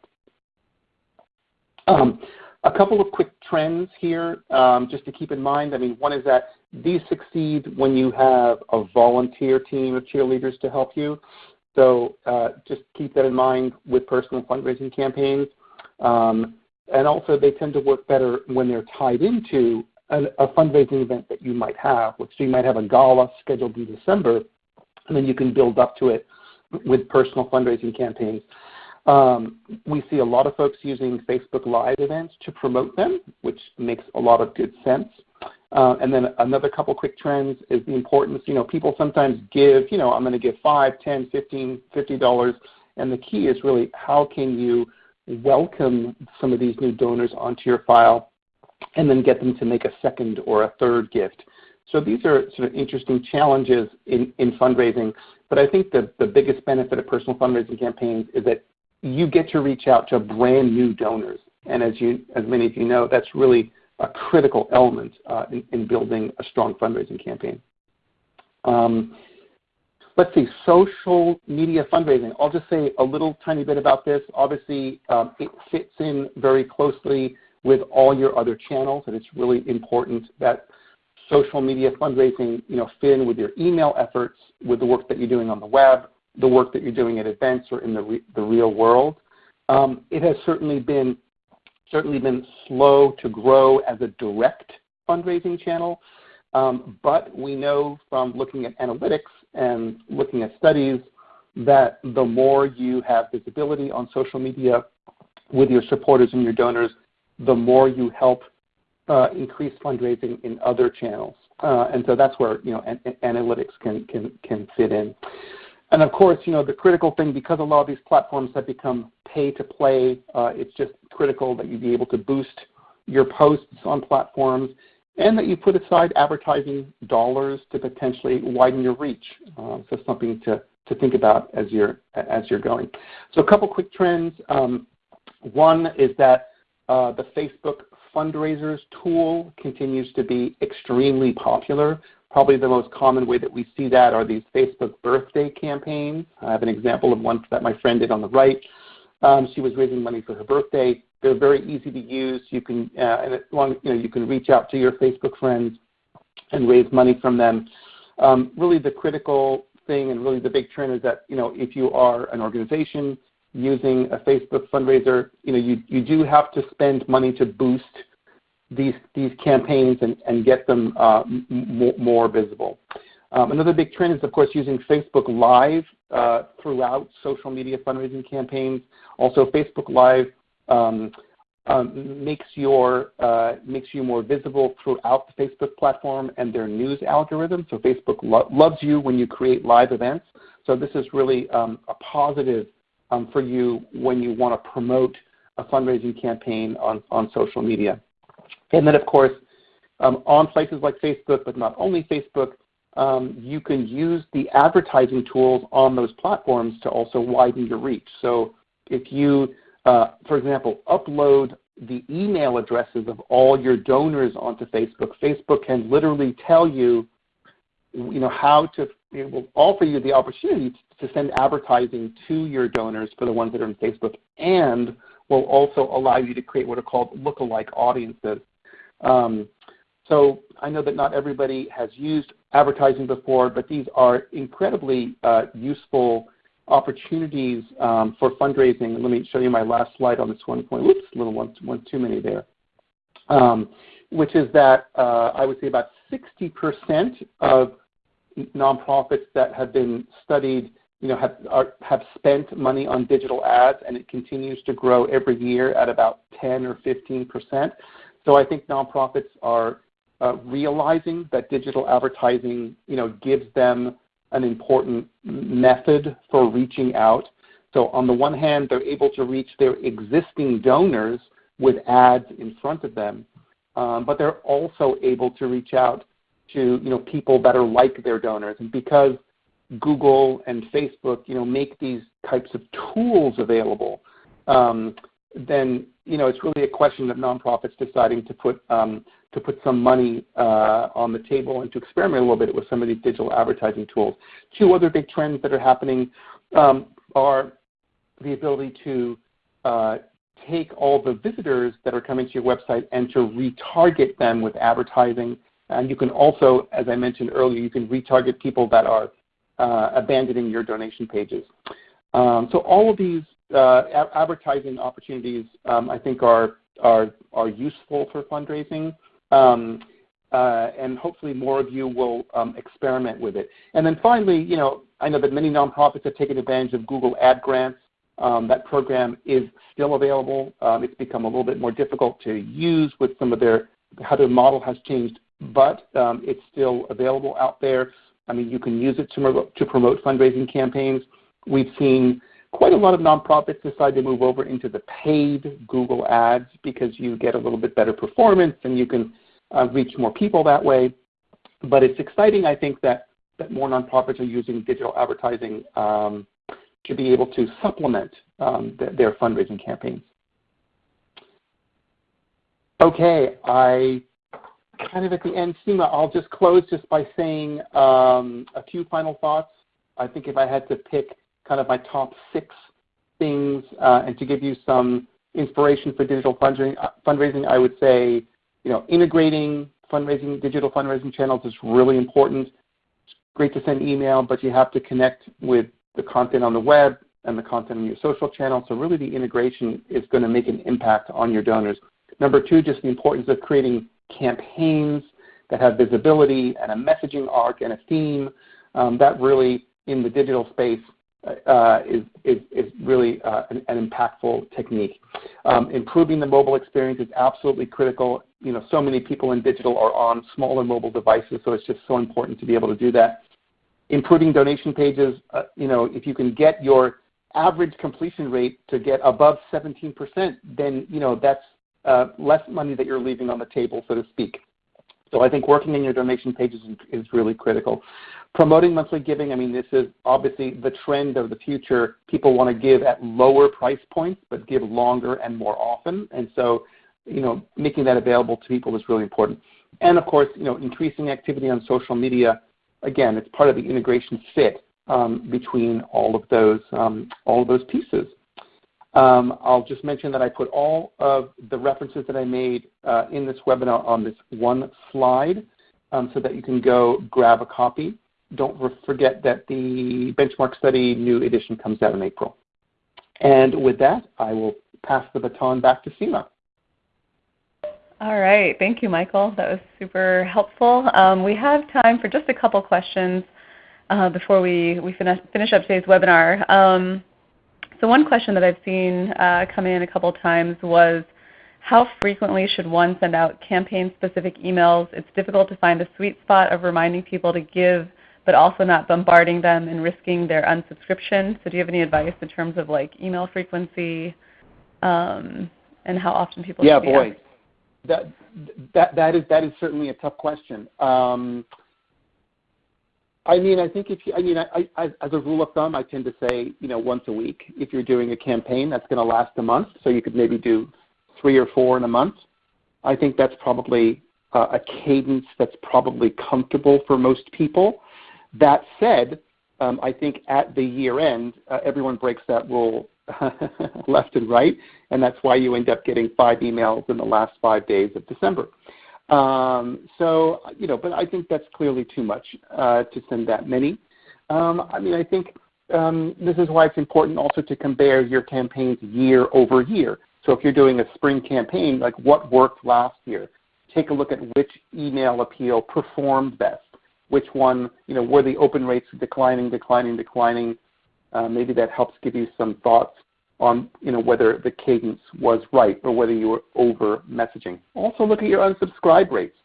Um, a couple of quick trends here um, just to keep in mind. I mean, one is that these succeed when you have a volunteer team of cheerleaders to help you. So uh, just keep that in mind with personal fundraising campaigns. Um, and also they tend to work better when they're tied into a, a fundraising event that you might have. So you might have a gala scheduled in December, and then you can build up to it with personal fundraising campaigns. Um, we see a lot of folks using Facebook Live events to promote them, which makes a lot of good sense. Uh, and then another couple quick trends is the importance, you know, people sometimes give, you know, I'm going to give 5, 10, 15, $50, and the key is really how can you welcome some of these new donors onto your file and then get them to make a second or a third gift. So these are sort of interesting challenges in, in fundraising, but I think the, the biggest benefit of personal fundraising campaigns is that you get to reach out to brand new donors. And as, you, as many of you know, that's really a critical element uh, in, in, building a strong fundraising campaign. Um, let's see, social media fundraising. I'll just say a little tiny bit about this. Obviously, um, it fits in very closely with all your other channels, and it's really important that social media fundraising you know, fit in with your email efforts, with the work that you're doing on the web, the work that you're doing at events or in the, re the real world. Um, it has certainly been, certainly been slow to grow as a direct fundraising channel, um, but we know from looking at analytics and looking at studies that the more you have visibility on social media with your supporters and your donors, the more you help uh, increase fundraising in other channels. Uh, and so that's where you know, an analytics can, can, can fit in. And of course, you know, the critical thing, because a lot of these platforms have become pay to play, uh, it's just critical that you be able to boost your posts on platforms and that you put aside advertising dollars to potentially widen your reach. Uh, so something to, to think about as you're, as you're going. So a couple quick trends. Um, one is that uh, the Facebook fundraisers tool continues to be extremely popular. Probably the most common way that we see that are these Facebook birthday campaigns. I have an example of one that my friend did on the right. Um, she was raising money for her birthday. They're very easy to use. You can, uh, and long, you know, you can reach out to your Facebook friends and raise money from them. Um, really, the critical thing and really the big trend is that you know if you are an organization using a Facebook fundraiser, you know you you do have to spend money to boost these, these campaigns and, and get them uh, more visible. Um, another big trend is, of course, using Facebook Live uh, throughout social media fundraising campaigns. Also, Facebook Live makes, your, uh, makes you more visible throughout the Facebook platform and their news algorithm. So Facebook lo loves you when you create live events. So this is really um, a positive um, for you when you want to promote a fundraising campaign on, on social media. And then, of course, um, on places like Facebook, but not only Facebook, um, you can use the advertising tools on those platforms to also widen your reach. So if you, uh, for example, upload the email addresses of all your donors onto Facebook, Facebook can literally tell you, you know, how to, it will offer you the opportunity to send advertising to your donors for the ones that are in Facebook and will also allow you to create what are called lookalike audiences. Um, so I know that not everybody has used advertising before, but these are incredibly uh, useful opportunities um, for fundraising. Let me show you my last slide on this one point. Oops, a little one, one too many there. Um, which is that uh, I would say about 60% of nonprofits that have been studied you know, have, are, have spent money on digital ads, and it continues to grow every year at about 10 or 15 percent. So I think nonprofits are uh, realizing that digital advertising, you know, gives them an important method for reaching out. So on the one hand, they're able to reach their existing donors with ads in front of them, um, but they're also able to reach out to you know people that are like their donors. And because Google and Facebook, you know, make these types of tools available, um, then you know it's really a question of nonprofits deciding to put um, to put some money uh, on the table and to experiment a little bit with some of these digital advertising tools. Two other big trends that are happening um, are the ability to uh, take all the visitors that are coming to your website and to retarget them with advertising. And you can also, as I mentioned earlier, you can retarget people that are uh, abandoning your donation pages. Um, so all of these advertising opportunities, um, I think, are, are, are useful for fundraising. Um, uh, and hopefully more of you will um, experiment with it. And then finally, you know, I know that many nonprofits have taken advantage of Google Ad Grants. That program is still available. It's become a little bit more difficult to use with some of their how their model has changed, but it's still available out there. I mean, you can use it to, to promote fundraising campaigns. We've seen quite a lot of nonprofits decide to move over into the paid Google Ads because you get a little bit better performance and you can uh, reach more people that way. But it's exciting, I think, that, that more nonprofits are using digital advertising um, to be able to supplement um, th their fundraising campaigns. Okay, I kind of at the end, Seema, I'll just close just by saying um, a few final thoughts. I think if I had to pick kind of my top six things uh, and to give you some inspiration for digital fundraising, uh, fundraising, I would say, you know, integrating fundraising, digital fundraising channels is really important. It's great to send email, but you have to connect with the content on the web and the content on your social channel. So really the integration is going to make an impact on your donors. Number two, just the importance of creating campaigns that have visibility and a messaging arc and a theme. Um, that really, in the digital space, is, is, is, really uh, an, impactful technique. Um, improving the mobile experience is absolutely critical. You know, so many people in digital are on smaller mobile devices, so it's just so important to be able to do that. Improving donation pages, uh, you know, if you can get your average completion rate to get above 17%, then you know that's uh, less money that you're leaving on the table, so to speak. So I think working in your donation pages is, really critical. Promoting monthly giving, I mean, this is obviously the trend of the future. People want to give at lower price points, but give longer and more often. And so, you know, making that available to people is really important. And of course, you know, increasing activity on social media. Again, it's part of the integration fit um, between all of those um, all of those pieces. Um, I'll just mention that I put all of the references that I made uh, in this webinar on this one slide um, so that you can go grab a copy. Don't forget that the benchmark study new edition comes out in April. And with that, I will pass the baton back to Seema. All right. Thank you, Michael. That was super helpful. Um, we have time for just a couple questions uh, before we, we finish, finish up today's webinar. Um, so one question that I've seen uh, come in a couple times was, how frequently should one send out campaign-specific emails? It's difficult to find a sweet spot of reminding people to give, but also not bombarding them and risking their unsubscription. So do you have any advice in terms of like email frequency um, and how often people yeah, should be boy. That, that, that, is, that is certainly a tough question. Um, I mean, I think if you, I mean, I, I, as a rule of thumb, I tend to say, you know, once a week. If you're doing a campaign that's going to last a month, so you could maybe do three or four in a month. I think that's probably uh, a cadence that's probably comfortable for most people. That said, um, I think at the year end, uh, everyone breaks that rule left and right, and that's why you end up getting five emails in the last five days of December. Um, so, you know, but I think that's clearly too much uh, to send that many. Um, I mean, I think um, this is why it's important also to compare your campaigns year over year. So if you're doing a spring campaign, like what worked last year? Take a look at which email appeal performed best. Which one, you know, were the open rates declining, declining, declining? Uh, maybe that helps give you some thoughts on you know, whether the cadence was right or whether you were over messaging. Also look at your unsubscribe rates.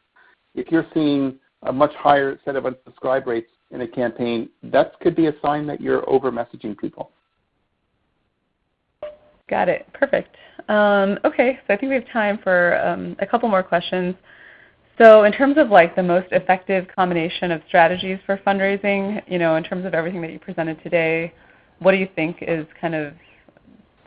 If you're seeing a much higher set of unsubscribe rates in a campaign, that could be a sign that you're over messaging people. Got it. Perfect. Um, okay, so I think we have time for um, a couple more questions. So in terms of like the most effective combination of strategies for fundraising, you know, in terms of everything that you presented today, what do you think is kind of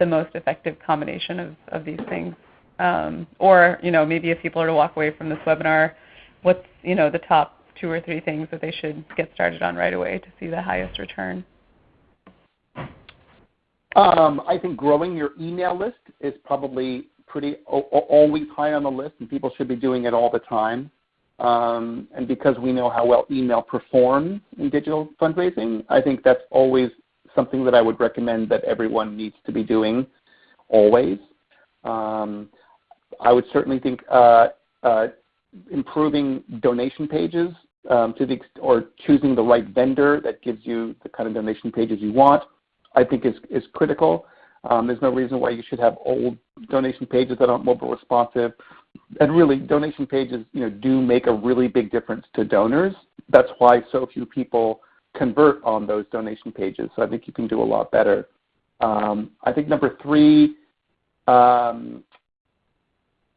the most effective combination of, of these things? Um, or you know, maybe if people are to walk away from this webinar, what's you know the top two or three things that they should get started on right away to see the highest return? Um, I think growing your email list is probably pretty always high on the list, and people should be doing it all the time. Um, and because we know how well email performs in digital fundraising, I think that's always something that I would recommend that everyone needs to be doing always. Um, I would certainly think uh, uh, improving donation pages um, to the or choosing the right vendor that gives you the kind of donation pages you want, I think is, is critical. Um, there's no reason why you should have old donation pages that aren't mobile responsive. And really, donation pages you know, do make a really big difference to donors. That's why so few people convert on those donation pages. So I think you can do a lot better. Um, I think number three, um,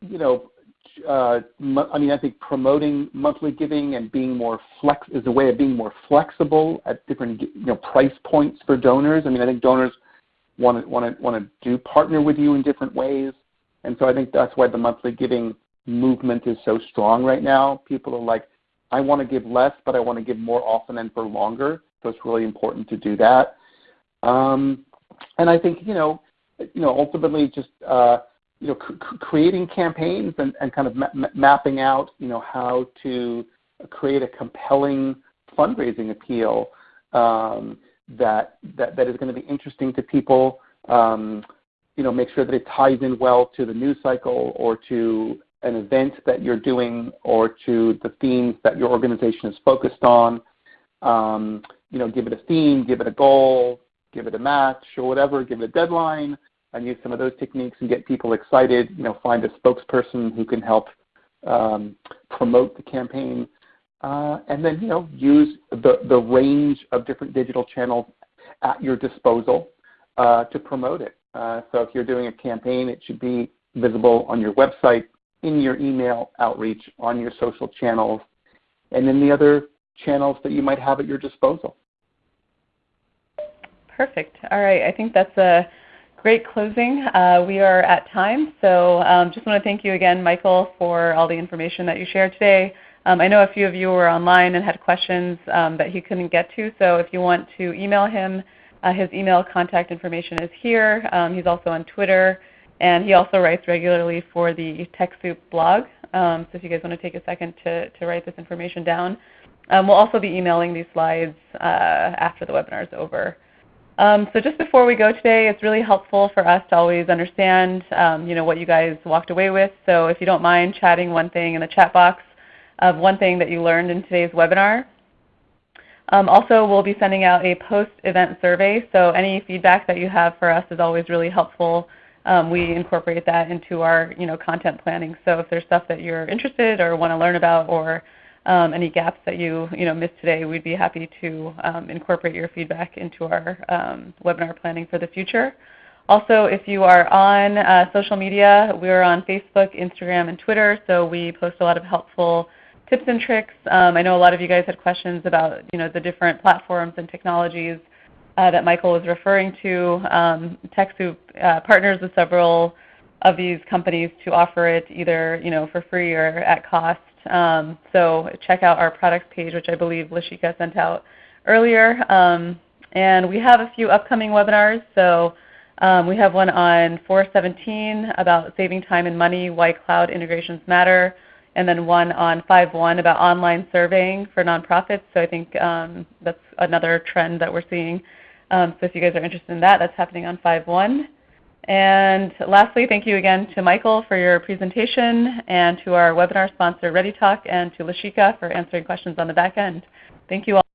you know, uh, I mean, I think promoting monthly giving and being more flex is a way of being more flexible at different you know price points for donors. I mean, I think donors want to want to want to do partner with you in different ways, and so I think that's why the monthly giving movement is so strong right now. People are like, I want to give less, but I want to give more often and for longer. So it's really important to do that. Um, and I think you know, you know, ultimately just uh, you know, creating campaigns and, and kind of ma mapping out you know how to create a compelling fundraising appeal um, that, that that is going to be interesting to people. Um, you know, make sure that it ties in well to the news cycle or to an event that you're doing or to the themes that your organization is focused on. Um, you know, give it a theme, give it a goal, give it a match or whatever, give it a deadline, and use some of those techniques and get people excited. You know, find a spokesperson who can help um, promote the campaign, uh, and then you know use the the range of different digital channels at your disposal uh, to promote it. Uh, so if you're doing a campaign, it should be visible on your website, in your email outreach, on your social channels, and in the other channels that you might have at your disposal. Perfect. All right. I think that's a great closing. Uh, we are at time, so um, just want to thank you again, Michael, for all the information that you shared today. Um, I know a few of you were online and had questions um, that he couldn't get to, so if you want to email him, uh, his email contact information is here. Um, he's also on Twitter. And he also writes regularly for the TechSoup blog. Um, so if you guys want to take a second to, to write this information down. Um, we'll also be emailing these slides uh, after the webinar is over. Um, so just before we go today, it's really helpful for us to always understand um, you know, what you guys walked away with. So if you don't mind chatting one thing in the chat box of one thing that you learned in today's webinar. Um, also, we'll be sending out a post-event survey, so any feedback that you have for us is always really helpful um, we incorporate that into our you know, content planning. So if there's stuff that you're interested or want to learn about or um, any gaps that you, you know, missed today, we'd be happy to um, incorporate your feedback into our um, webinar planning for the future. Also, if you are on uh, social media, we're on Facebook, Instagram, and Twitter, so we post a lot of helpful tips and tricks. Um, I know a lot of you guys had questions about you know, the different platforms and technologies uh, that Michael was referring to. Um, TechSoup uh, partners with several of these companies to offer it either you know, for free or at cost. Um, so check out our products page, which I believe Lashika sent out earlier. Um, and we have a few upcoming webinars. So um, we have one on 417 about saving time and money, why cloud integrations matter, and then one on 5.1 about online surveying for nonprofits. So I think um, that's another trend that we're seeing. Um, so if you guys are interested in that, that's happening on 5.1. And lastly, thank you again to Michael for your presentation and to our webinar sponsor ReadyTalk and to Lashika for answering questions on the back end. Thank you all.